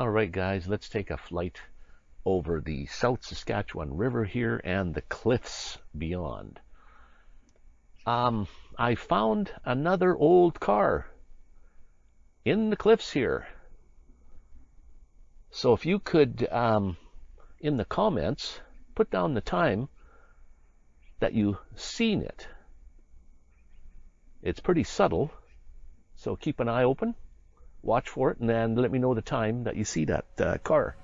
All right, guys, let's take a flight over the South Saskatchewan River here and the cliffs beyond. Um, I found another old car in the cliffs here. So if you could, um, in the comments, put down the time that you seen it. It's pretty subtle, so keep an eye open watch for it, and then let me know the time that you see that uh, car.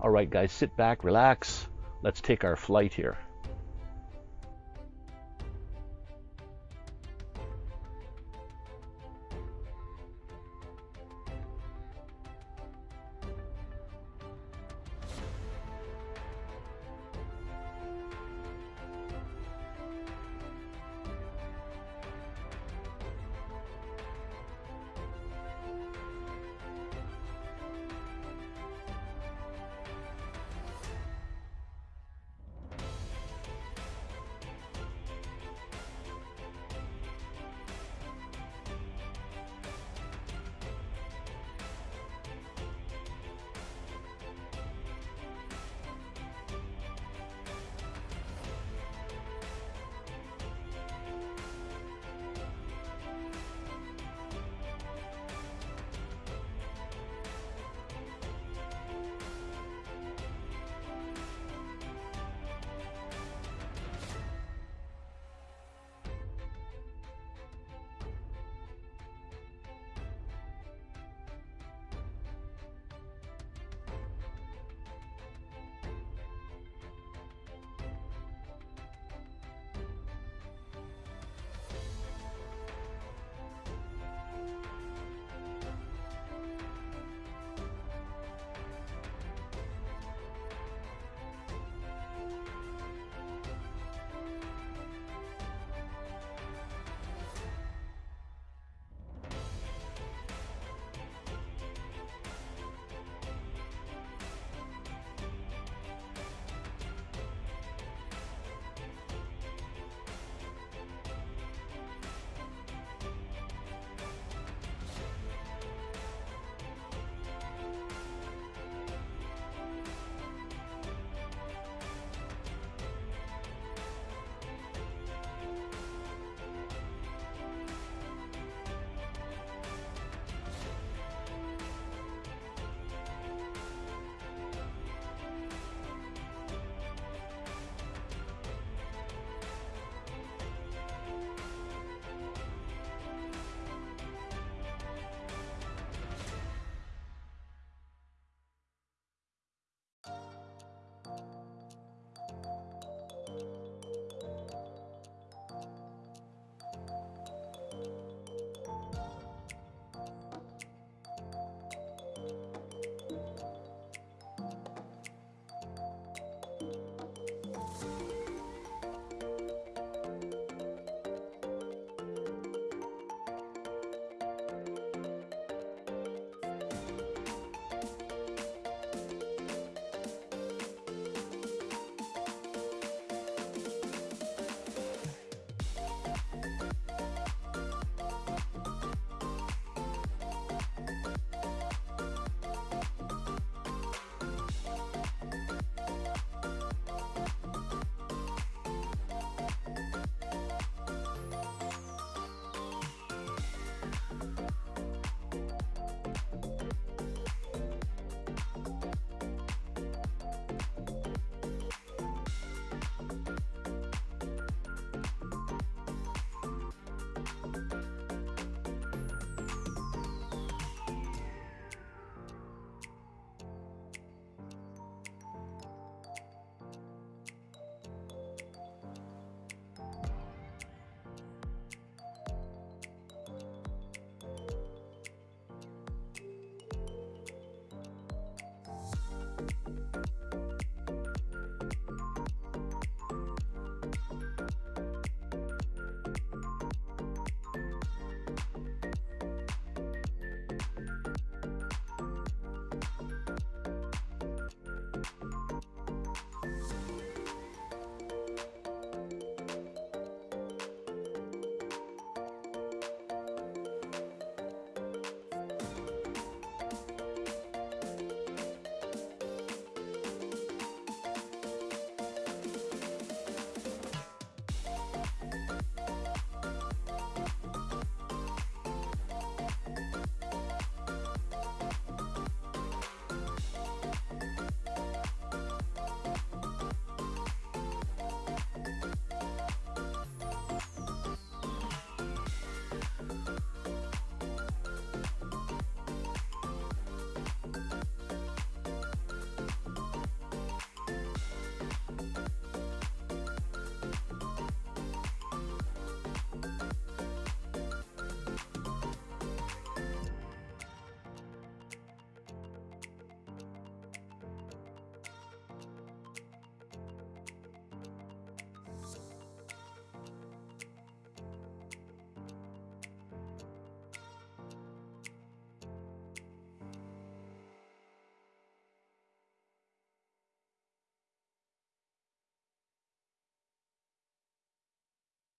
All right, guys, sit back, relax. Let's take our flight here.